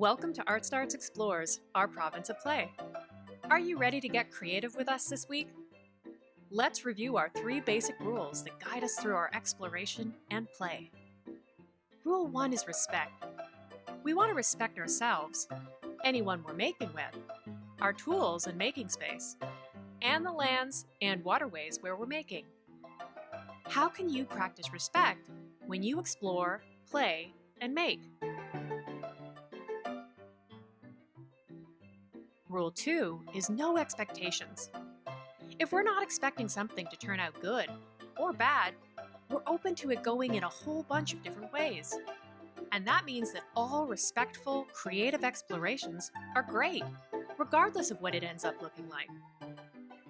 Welcome to Art Starts Explores, our province of play. Are you ready to get creative with us this week? Let's review our three basic rules that guide us through our exploration and play. Rule 1 is respect. We want to respect ourselves, anyone we're making with, our tools and making space, and the lands and waterways where we're making. How can you practice respect when you explore, play, and make? Rule 2 is no expectations. If we're not expecting something to turn out good or bad, we're open to it going in a whole bunch of different ways. And that means that all respectful, creative explorations are great, regardless of what it ends up looking like.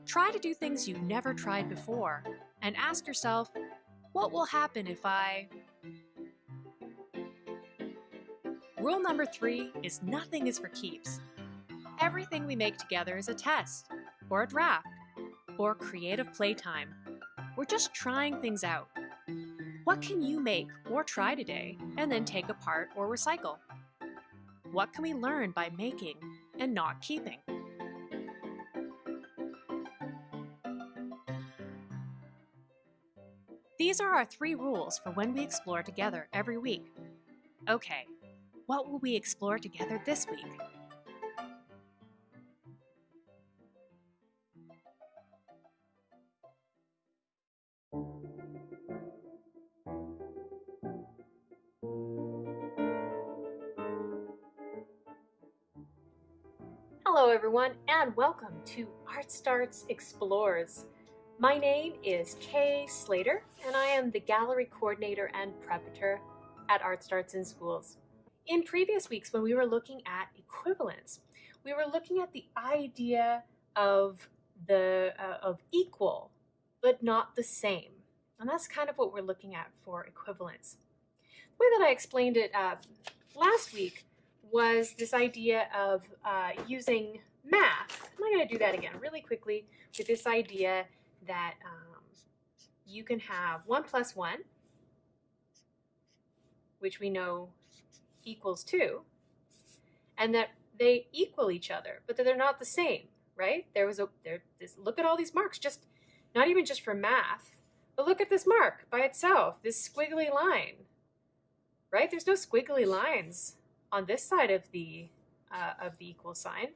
Try to do things you've never tried before and ask yourself, what will happen if I... Rule number three is nothing is for keeps. Everything we make together is a test, or a draft, or creative playtime. We're just trying things out. What can you make or try today and then take apart or recycle? What can we learn by making and not keeping? These are our three rules for when we explore together every week. Okay, what will we explore together this week? To Art Starts Explores. My name is Kay Slater and I am the gallery coordinator and preparator at Art Starts in Schools. In previous weeks when we were looking at equivalence, we were looking at the idea of the uh, of equal but not the same. And that's kind of what we're looking at for equivalence. The way that I explained it uh, last week was this idea of uh, using math. I'm going to do that again really quickly with this idea that um, you can have 1 plus 1, which we know equals 2, and that they equal each other, but that they're not the same, right? There was a there. This, look at all these marks, just not even just for math, but look at this mark by itself, this squiggly line, right? There's no squiggly lines on this side of the uh, of the equal sign.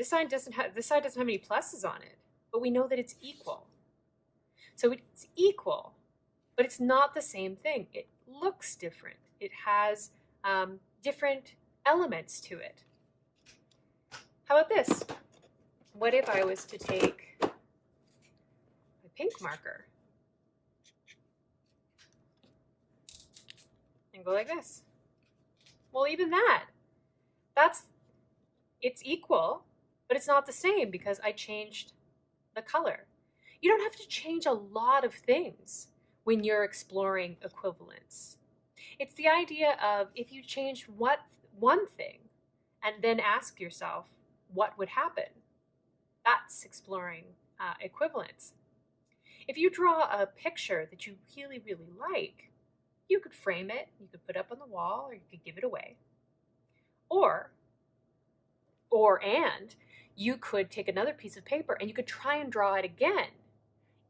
This sign doesn't have this side doesn't have any pluses on it, but we know that it's equal. So it's equal, but it's not the same thing. It looks different. It has um, different elements to it. How about this? What if I was to take a pink marker and go like this? Well, even that, that's, it's equal, but it's not the same because I changed the color. You don't have to change a lot of things when you're exploring equivalence. It's the idea of if you change what one thing and then ask yourself what would happen. That's exploring uh, equivalence. If you draw a picture that you really, really like, you could frame it, you could put it up on the wall, or you could give it away. Or, or and, you could take another piece of paper and you could try and draw it again.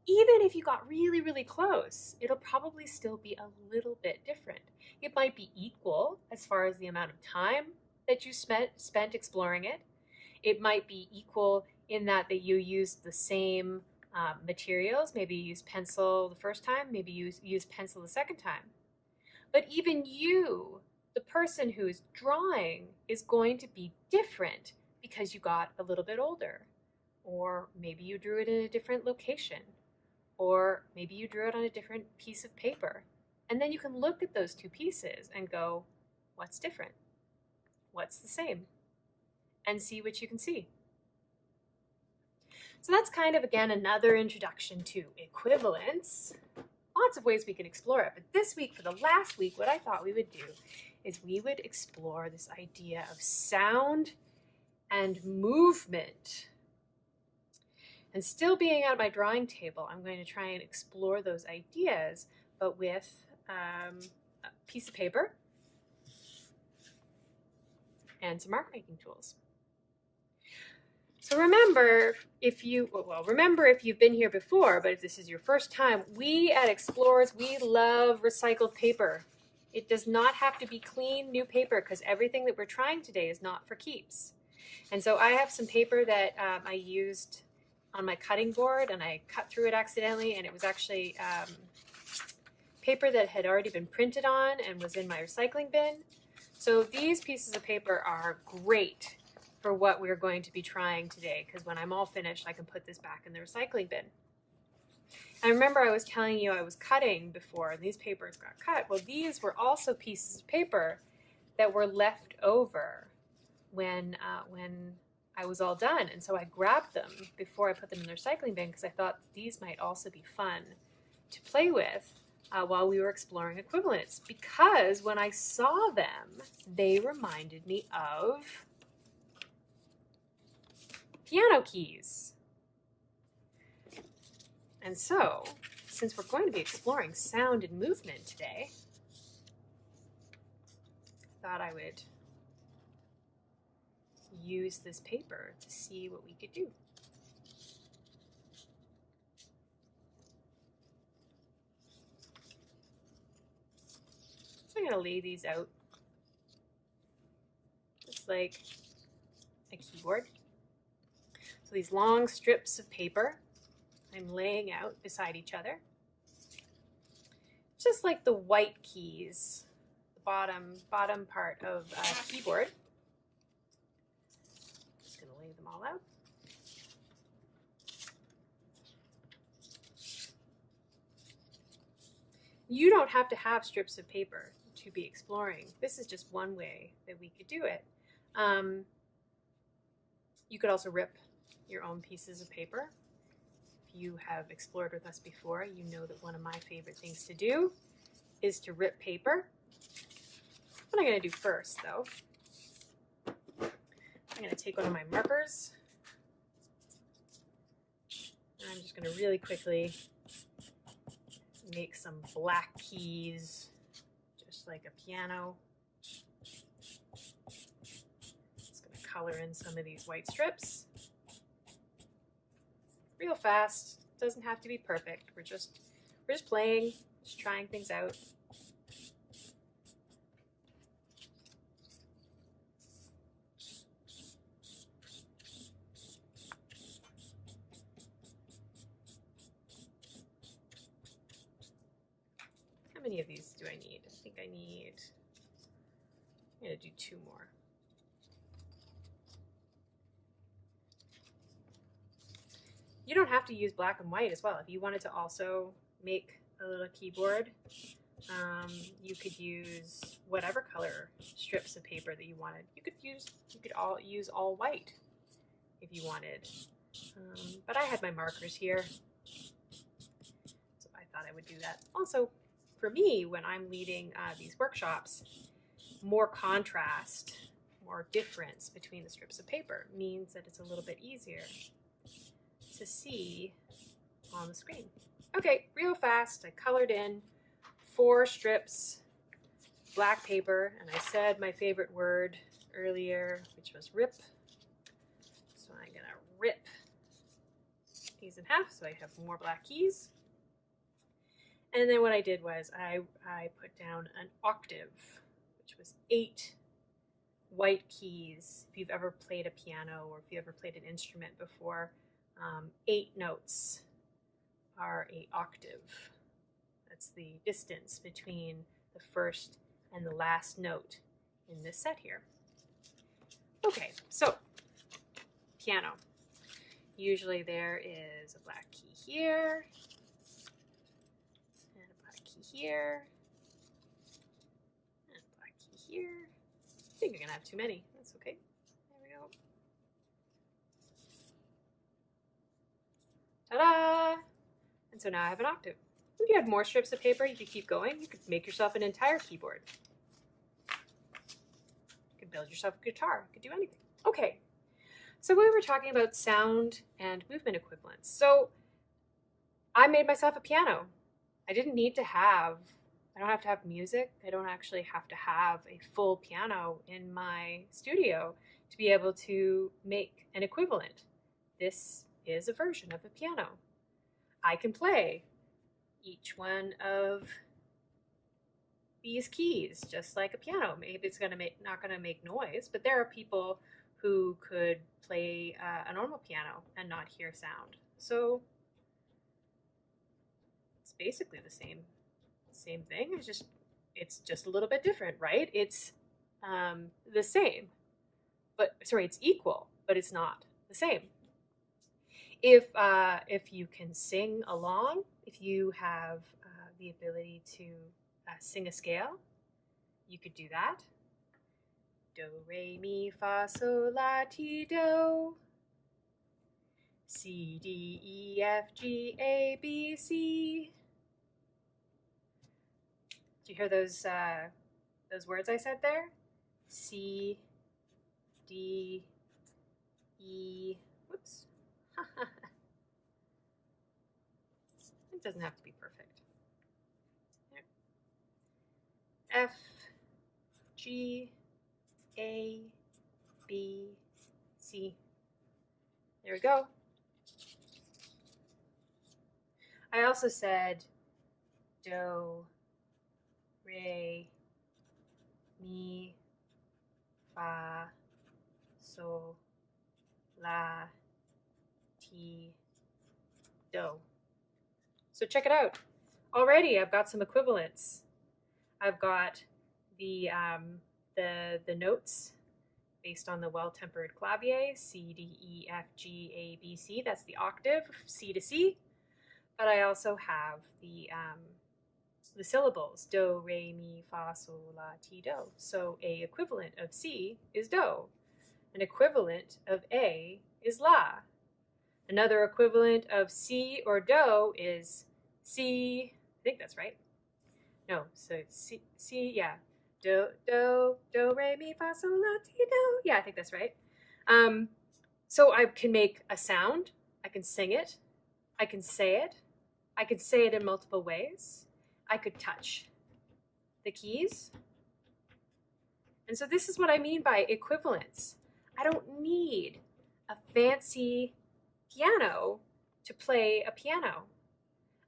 Even if you got really, really close, it'll probably still be a little bit different. It might be equal as far as the amount of time that you spent, spent exploring it. It might be equal in that that you used the same uh, materials. Maybe you used pencil the first time, maybe you use, use pencil the second time. But even you, the person who is drawing, is going to be different because you got a little bit older. Or maybe you drew it in a different location. Or maybe you drew it on a different piece of paper. And then you can look at those two pieces and go, what's different? What's the same? And see what you can see. So that's kind of, again, another introduction to equivalence lots of ways we can explore it. But this week, for the last week, what I thought we would do is we would explore this idea of sound and movement. And still being at my drawing table, I'm going to try and explore those ideas, but with um, a piece of paper and some mark making tools. So remember, if you, well, remember if you've been here before, but if this is your first time, we at Explorers, we love recycled paper. It does not have to be clean new paper because everything that we're trying today is not for keeps. And so I have some paper that um, I used on my cutting board and I cut through it accidentally and it was actually um, paper that had already been printed on and was in my recycling bin. So these pieces of paper are great for what we're going to be trying today because when I'm all finished, I can put this back in the recycling bin. I remember I was telling you I was cutting before and these papers got cut. Well, these were also pieces of paper that were left over when, uh, when I was all done. And so I grabbed them before I put them in the recycling bin because I thought these might also be fun to play with uh, while we were exploring equivalents because when I saw them, they reminded me of piano keys. And so, since we're going to be exploring sound and movement today, I thought I would use this paper to see what we could do. So I'm going to lay these out just like a keyboard. So these long strips of paper I'm laying out beside each other. Just like the white keys, the bottom, bottom part of a keyboard. Just gonna lay them You don't have to have strips of paper to be exploring. This is just one way that we could do it. Um, you could also rip your own pieces of paper. If you have explored with us before, you know that one of my favorite things to do is to rip paper. What I'm going to do first, though, I'm going to take one of my markers. I'm just going to really quickly make some black keys, just like a piano. Just going to color in some of these white strips real fast. Doesn't have to be perfect. We're just we're just playing, just trying things out. Many of these do I need? I think I need, I'm gonna do two more. you don't have to use black and white as well. If you wanted to also make a little keyboard, um, you could use whatever color strips of paper that you wanted. You could use you could all use all white if you wanted. Um, but I had my markers here, so I thought I would do that. Also, for me, when I'm leading uh, these workshops, more contrast, more difference between the strips of paper means that it's a little bit easier to see on the screen. Okay, real fast, I colored in four strips black paper, and I said my favorite word earlier, which was rip. So I'm gonna rip these in half so I have more black keys. And then what I did was I, I put down an octave, which was eight white keys. If you've ever played a piano or if you ever played an instrument before, um, eight notes are a octave. That's the distance between the first and the last note in this set here. Okay, so piano. Usually there is a black key here, key here, and black key here. I think you're gonna have too many. That's okay. There we go. Ta-da! And so now I have an octave. If you had more strips of paper, you could keep going. You could make yourself an entire keyboard. You could build yourself a guitar. You could do anything. Okay, so we were talking about sound and movement equivalents. So I made myself a piano. I didn't need to have I don't have to have music. I don't actually have to have a full piano in my studio to be able to make an equivalent. This is a version of a piano. I can play each one of these keys just like a piano. Maybe it's gonna make not gonna make noise, but there are people who could play uh, a normal piano and not hear sound. So basically the same same thing. It's just it's just a little bit different, right? It's um, the same, but sorry, it's equal, but it's not the same. If uh, if you can sing along, if you have uh, the ability to uh, sing a scale, you could do that. Do, re, mi, fa, sol, la, ti, do. C, D, E, F, G, A, B, C. Do you hear those uh, those words I said there? C, D, E. Whoops. it doesn't have to be perfect. F, G, A, B, C. There we go. I also said do, re, mi, fa, sol, la, ti, do. So check it out. Already I've got some equivalents. I've got the um, the the notes based on the well-tempered clavier C D E F G A B C. That's the octave C to C. But I also have the um, the syllables do, re, mi, fa, sol, la, ti, do. So a equivalent of C is do. An equivalent of A is la. Another equivalent of C or do is C. I think that's right. No, so C, C, yeah. Do, do, do, re, mi, fa, sol, la, ti, do. Yeah, I think that's right. Um, so I can make a sound. I can sing it. I can say it. I can say it in multiple ways. I could touch the keys. And so this is what I mean by equivalence. I don't need a fancy piano to play a piano.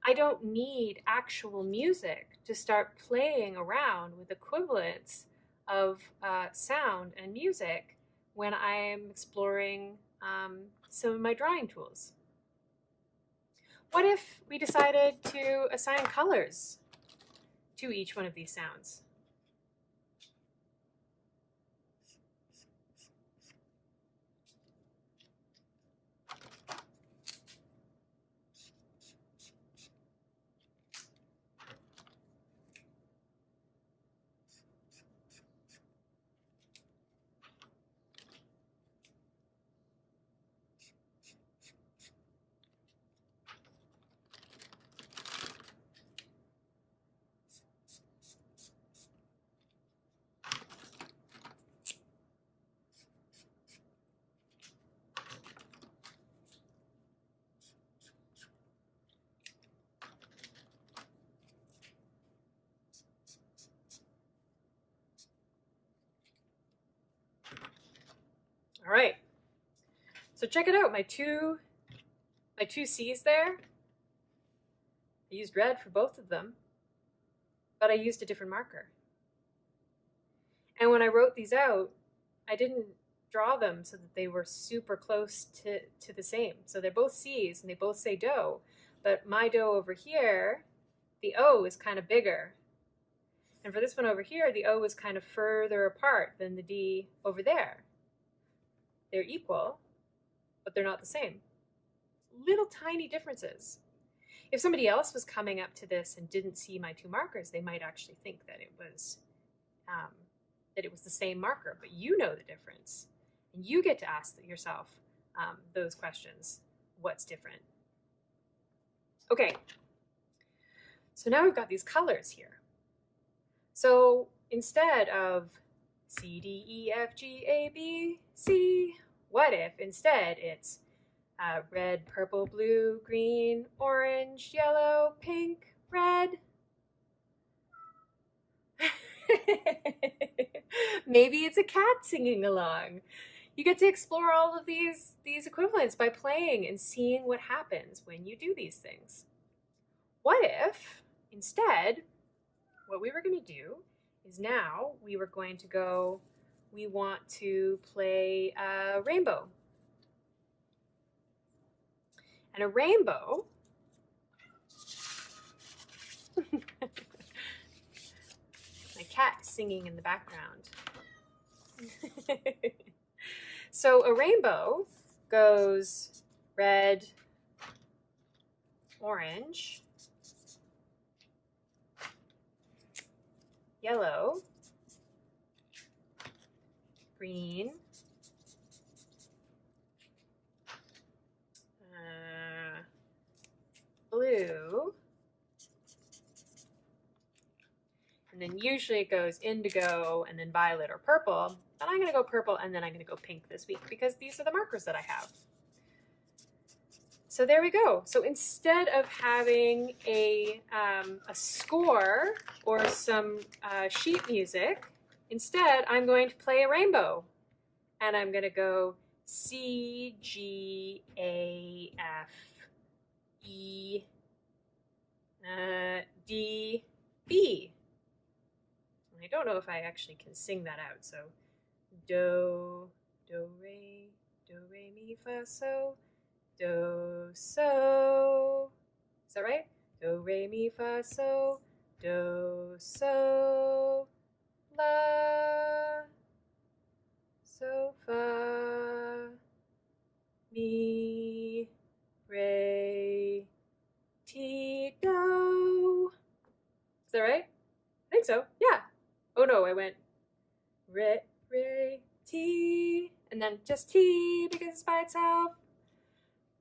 I don't need actual music to start playing around with equivalents of uh, sound and music when I am exploring um, some of my drawing tools. What if we decided to assign colors to each one of these sounds? All right. So check it out. My two, my two C's there. I used red for both of them, but I used a different marker. And when I wrote these out, I didn't draw them so that they were super close to, to the same. So they're both C's and they both say do, but my do over here, the O is kind of bigger. And for this one over here, the O is kind of further apart than the D over there. They're equal, but they're not the same. Little tiny differences. If somebody else was coming up to this and didn't see my two markers, they might actually think that it was um, that it was the same marker, but you know the difference, and you get to ask yourself um, those questions. What's different? Okay, so now we've got these colors here. So instead of C, D, E, F, G, A, B, C, what if instead it's uh, red, purple, blue, green, orange, yellow, pink, red? Maybe it's a cat singing along. You get to explore all of these, these equivalents by playing and seeing what happens when you do these things. What if, instead, what we were going to do is now we were going to go we want to play a rainbow. And a rainbow My cat singing in the background. so a rainbow goes red, orange, yellow, green, uh, blue, and then usually it goes indigo and then violet or purple, but I'm going to go purple and then I'm going to go pink this week because these are the markers that I have. So there we go. So instead of having a, um, a score or some uh, sheet music, instead I'm going to play a rainbow. And I'm going to go C, G, A, F, E, uh, D, B. I don't know if I actually can sing that out. So do, do, re, do, re, mi, fa, so, do, so. Is that right? Do, re, mi, fa, so, do, so, la, so, fa, mi, re, ti, do. Is that right? I think so. Yeah. Oh no, I went re, re, ti, and then just ti because it's by itself.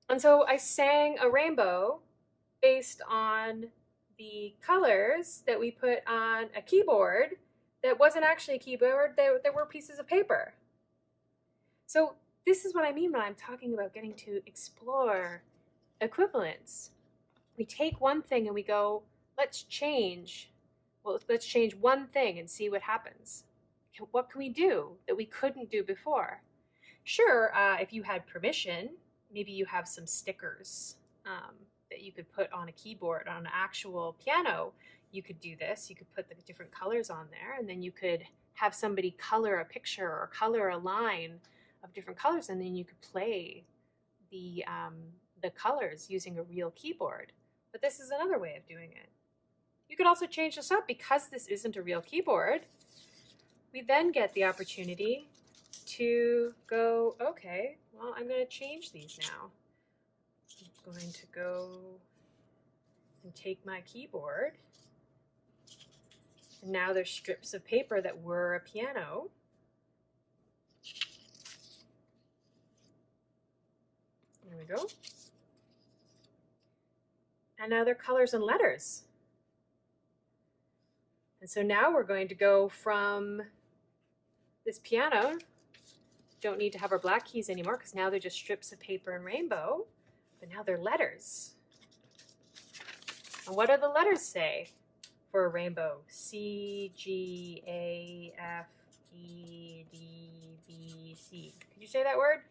And so I sang a rainbow based on the colors that we put on a keyboard that wasn't actually a keyboard, there, there were pieces of paper. So this is what I mean when I'm talking about getting to explore equivalence. We take one thing and we go, let's change. Well, let's change one thing and see what happens. What can we do that we couldn't do before? Sure, uh, if you had permission, maybe you have some stickers um, that you could put on a keyboard, on an actual piano. You could do this. You could put the different colors on there, and then you could have somebody color a picture or color a line of different colors, and then you could play the um, the colors using a real keyboard. But this is another way of doing it. You could also change this up because this isn't a real keyboard. We then get the opportunity to go, okay, well, I'm going to change these now. I'm going to go and take my keyboard. Now there's strips of paper that were a piano. There we go. And now they're colors and letters. And so now we're going to go from this piano. Don't need to have our black keys anymore because now they're just strips of paper and rainbow, but now they're letters. And what do the letters say for a rainbow? C, G, A, F, E, D, B, C. Could you say that word?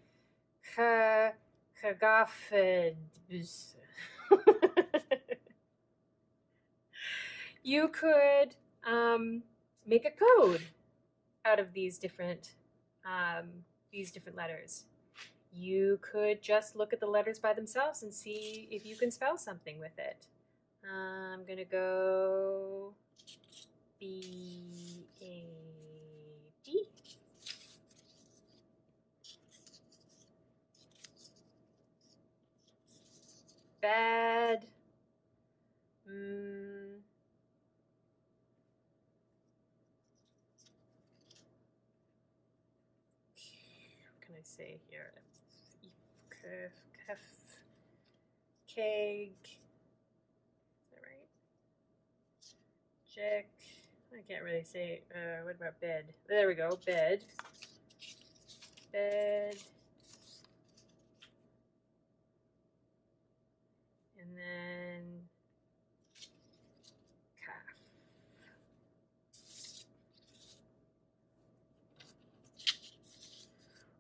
You could um, make a code out of these different um, these different letters. You could just look at the letters by themselves and see if you can spell something with it. I'm gonna go B A D. Bad. Mm. What can I say here? Is that right? Check. I can't really say. Uh, what about bed? There we go. Bed. Bed. And then calf.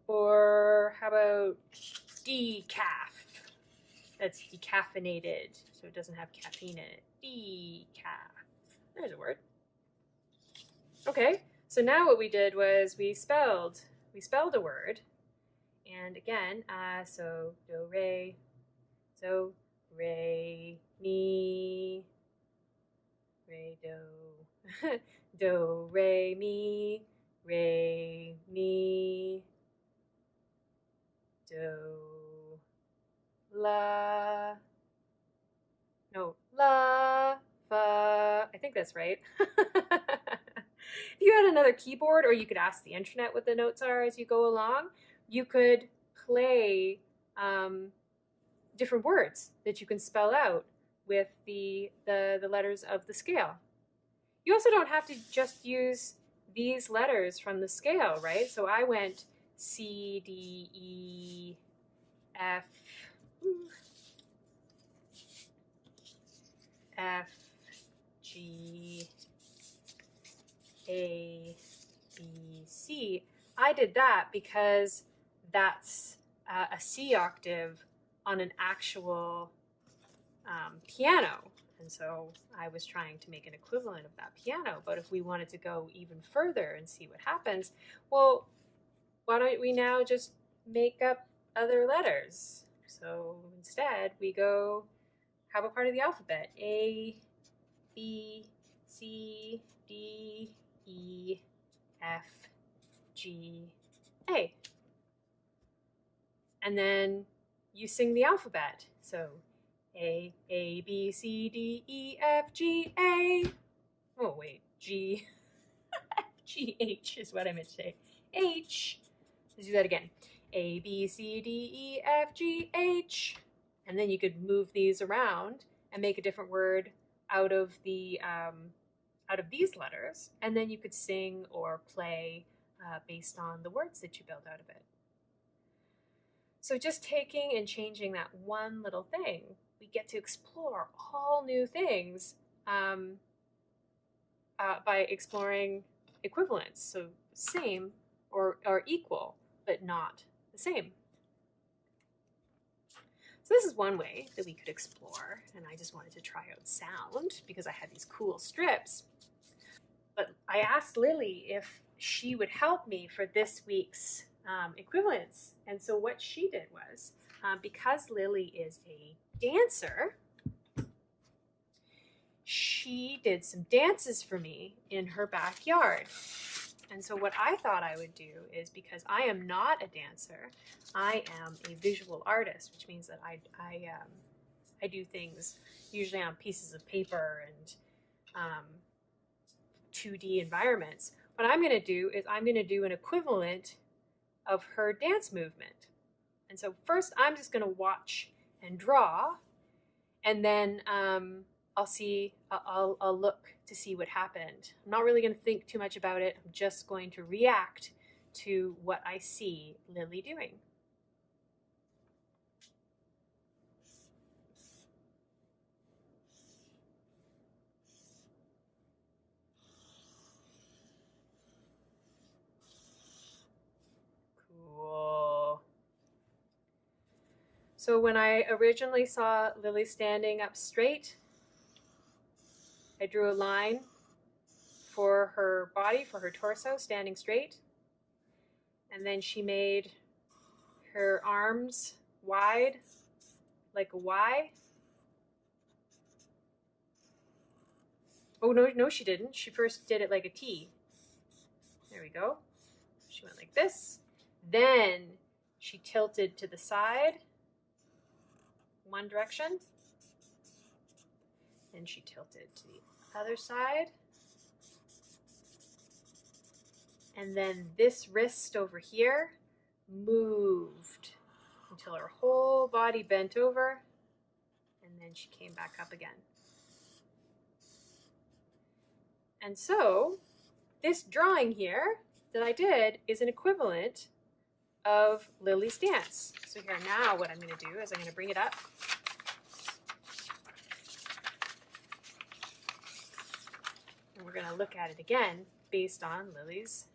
Or how about decaf? That's decaffeinated, so it doesn't have caffeine in it. Decaf. There's a word. Okay, so now what we did was we spelled we spelled a word, and again, uh, so do re, so re mi, re do, do re mi, re mi, do la, no la fa. I think that's right. if you had another keyboard, or you could ask the internet what the notes are as you go along, you could play um, different words that you can spell out with the, the, the letters of the scale. You also don't have to just use these letters from the scale, right? So I went C, D, E, F, F, G, A, B, C. I did that because that's uh, a C octave on an actual um, piano. And so I was trying to make an equivalent of that piano. But if we wanted to go even further and see what happens, well, why don't we now just make up other letters? So instead, we go have a part of the alphabet A, B, C, D, E, F, G, A. And then you sing the alphabet. So A, A, B, C, D, E, F, G, A. Oh, wait, G, F, G, H is what I meant to say. H. Let's do that again. A, B, C, D, E, F, G, H. And then you could move these around and make a different word out of the um, out of these letters, and then you could sing or play uh, based on the words that you build out of it. So just taking and changing that one little thing, we get to explore all new things um, uh, by exploring equivalence. So same or, or equal, but not the same. So this is one way that we could explore, and I just wanted to try out sound because I had these cool strips. But I asked Lily if she would help me for this week's um, equivalence. And so what she did was, um, because Lily is a dancer, she did some dances for me in her backyard. And so what I thought I would do is because I am not a dancer, I am a visual artist, which means that I I um, I do things usually on pieces of paper and um, 2D environments. What I'm going to do is I'm going to do an equivalent of her dance movement. And so first I'm just going to watch and draw, and then um, I'll see, I'll, I'll look to see what happened. I'm not really going to think too much about it. I'm just going to react to what I see Lily doing. So when I originally saw Lily standing up straight, I drew a line for her body, for her torso, standing straight. And then she made her arms wide, like a Y. Oh, no, no, she didn't. She first did it like a T. There we go. She went like this. Then she tilted to the side, one direction. and she tilted to the other side. And then this wrist over here moved until her whole body bent over. And then she came back up again. And so this drawing here that I did is an equivalent of Lily's dance. So here now what I'm going to do is I'm going to bring it up. and we're going to look at it again based on Lily's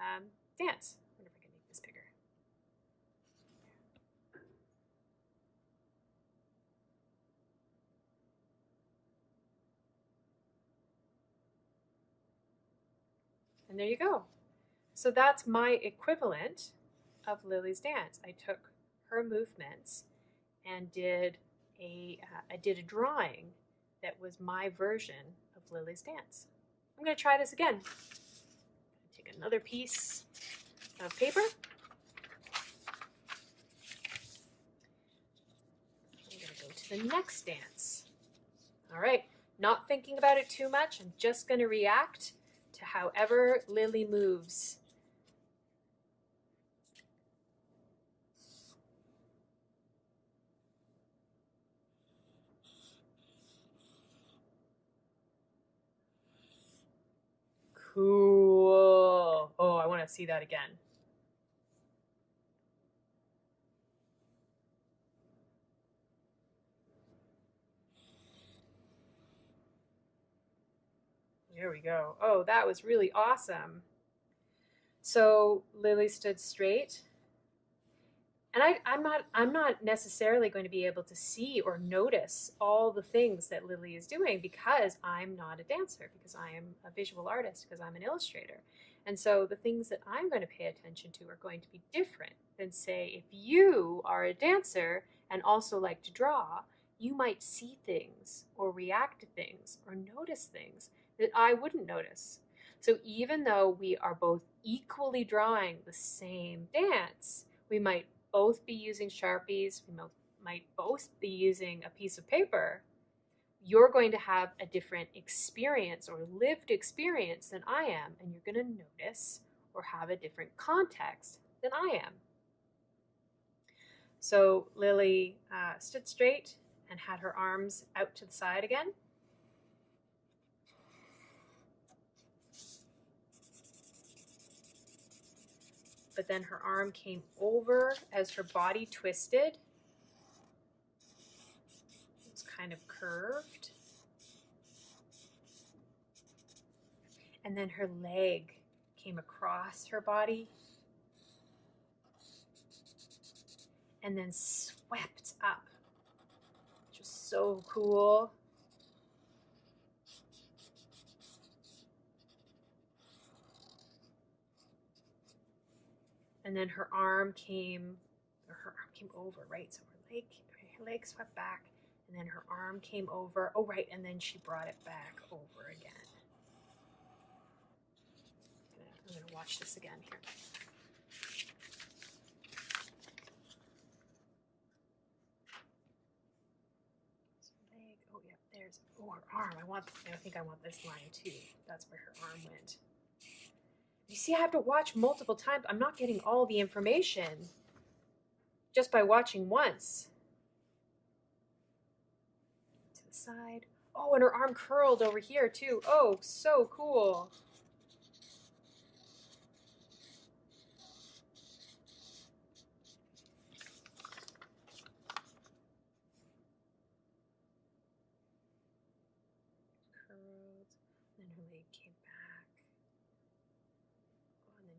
um, dance. I wonder if I can make this bigger. And there you go. So that's my equivalent of Lily's dance. I took her movements and did a, uh, I did a drawing that was my version of Lily's dance. I'm going to try this again. Take another piece of paper. I'm going to go to the next dance. All right, not thinking about it too much. I'm just going to react to however Lily moves. Cool. Oh, I want to see that again. There we go. Oh, that was really awesome. So Lily stood straight. And I, I'm not I'm not necessarily going to be able to see or notice all the things that Lily is doing because I'm not a dancer, because I am a visual artist, because I'm an illustrator. And so the things that I'm going to pay attention to are going to be different than say if you are a dancer and also like to draw, you might see things or react to things or notice things that I wouldn't notice. So even though we are both equally drawing the same dance, we might both be using Sharpies, we might both be using a piece of paper, you're going to have a different experience or lived experience than I am, and you're going to notice or have a different context than I am. So Lily uh, stood straight and had her arms out to the side again. But then her arm came over as her body twisted. It's kind of curved. And then her leg came across her body and then swept up. Which so cool. And then her arm came, or her arm came over, right? So her leg, her leg swept back, and then her arm came over. Oh, right, and then she brought it back over again. I'm gonna watch this again here. Oh yeah, there's. Oh, her arm. I want. I think I want this line too. That's where her arm went. You see, I have to watch multiple times. I'm not getting all the information just by watching once. To the side. Oh, and her arm curled over here too. Oh, so cool.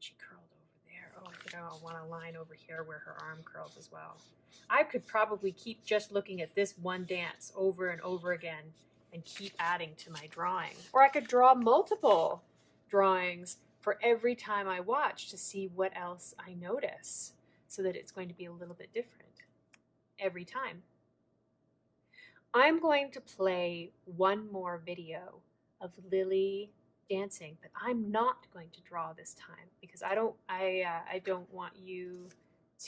she curled over I want a line over here where her arm curls as well. I could probably keep just looking at this one dance over and over again and keep adding to my drawing. Or I could draw multiple drawings for every time I watch to see what else I notice so that it's going to be a little bit different every time. I'm going to play one more video of Lily dancing, but I'm not going to draw this time because I don't I uh, I don't want you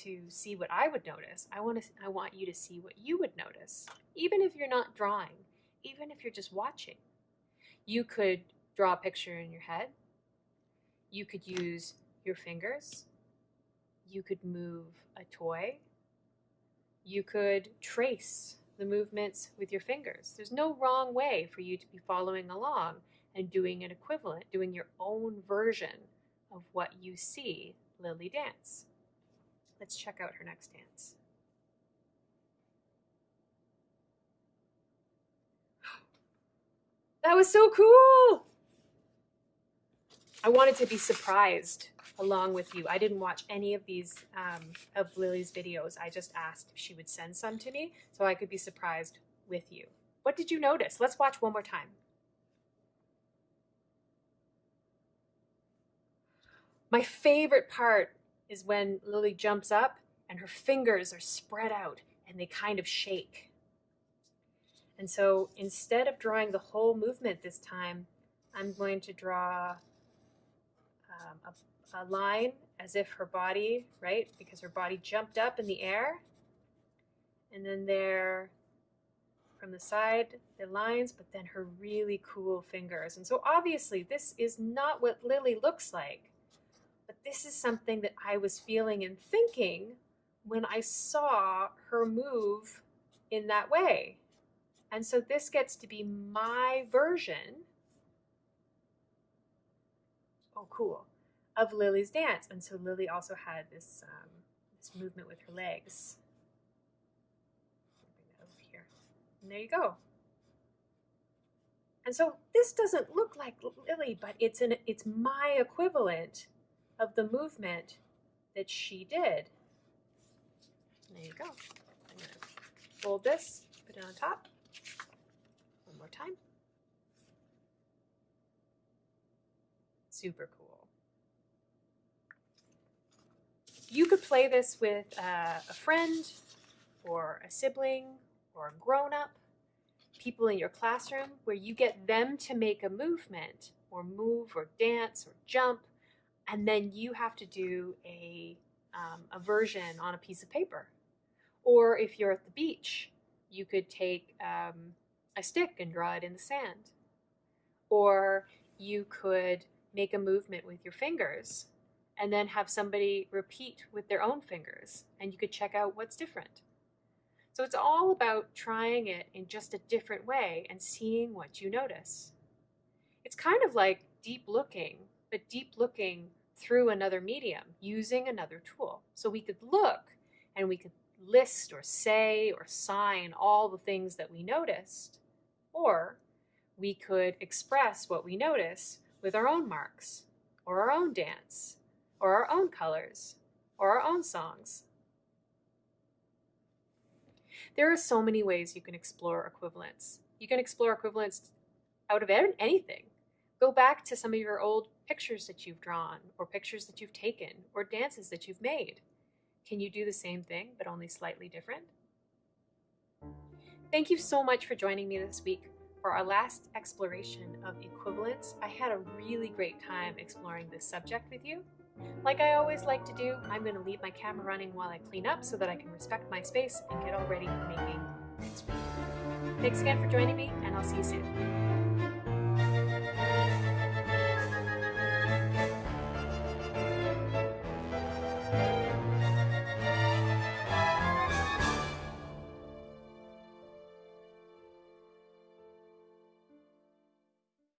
to see what I would notice. I want to I want you to see what you would notice, even if you're not drawing, even if you're just watching. You could draw a picture in your head. You could use your fingers. You could move a toy. You could trace the movements with your fingers. There's no wrong way for you to be following along and doing an equivalent, doing your own version of what you see Lily dance. Let's check out her next dance. That was so cool! I wanted to be surprised along with you. I didn't watch any of these um, of Lily's videos. I just asked if she would send some to me so I could be surprised with you. What did you notice? Let's watch one more time. My favorite part is when Lily jumps up and her fingers are spread out and they kind of shake. And so instead of drawing the whole movement this time, I'm going to draw um, a, a line as if her body, right, because her body jumped up in the air. And then there, from the side, the lines, but then her really cool fingers. And so obviously this is not what Lily looks like, but this is something that I was feeling and thinking when I saw her move in that way. And so this gets to be my version. Oh, cool. Of Lily's dance. And so Lily also had this, um, this movement with her legs. Over here. And there you go. And so this doesn't look like Lily, but it's an it's my equivalent of the movement that she did. There you go. I'm gonna fold this, put it on top One more time. Super cool. You could play this with uh, a friend or a sibling or a grown-up, people in your classroom, where you get them to make a movement or move or dance or jump, and then you have to do a, um, a version on a piece of paper. Or if you're at the beach, you could take um, a stick and draw it in the sand. Or you could make a movement with your fingers and then have somebody repeat with their own fingers and you could check out what's different. So it's all about trying it in just a different way and seeing what you notice. It's kind of like deep looking, but deep looking through another medium using another tool. So we could look and we could list or say or sign all the things that we noticed. Or we could express what we notice with our own marks, or our own dance, or our own colors, or our own songs. There are so many ways you can explore equivalence. You can explore equivalence out of anything. Go back to some of your old pictures that you've drawn, or pictures that you've taken, or dances that you've made. Can you do the same thing, but only slightly different? Thank you so much for joining me this week for our last exploration of equivalence. I had a really great time exploring this subject with you. Like I always like to do, I'm going to leave my camera running while I clean up so that I can respect my space and get all ready for making next week. Thanks again for joining me, and I'll see you soon.